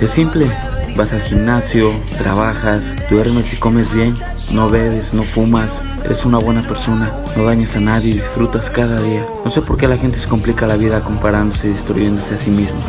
Es simple, vas al gimnasio, trabajas, duermes y comes bien, no bebes, no fumas, eres una buena persona, no dañas a nadie disfrutas cada día. No sé por qué la gente se complica la vida comparándose y destruyéndose a sí mismo.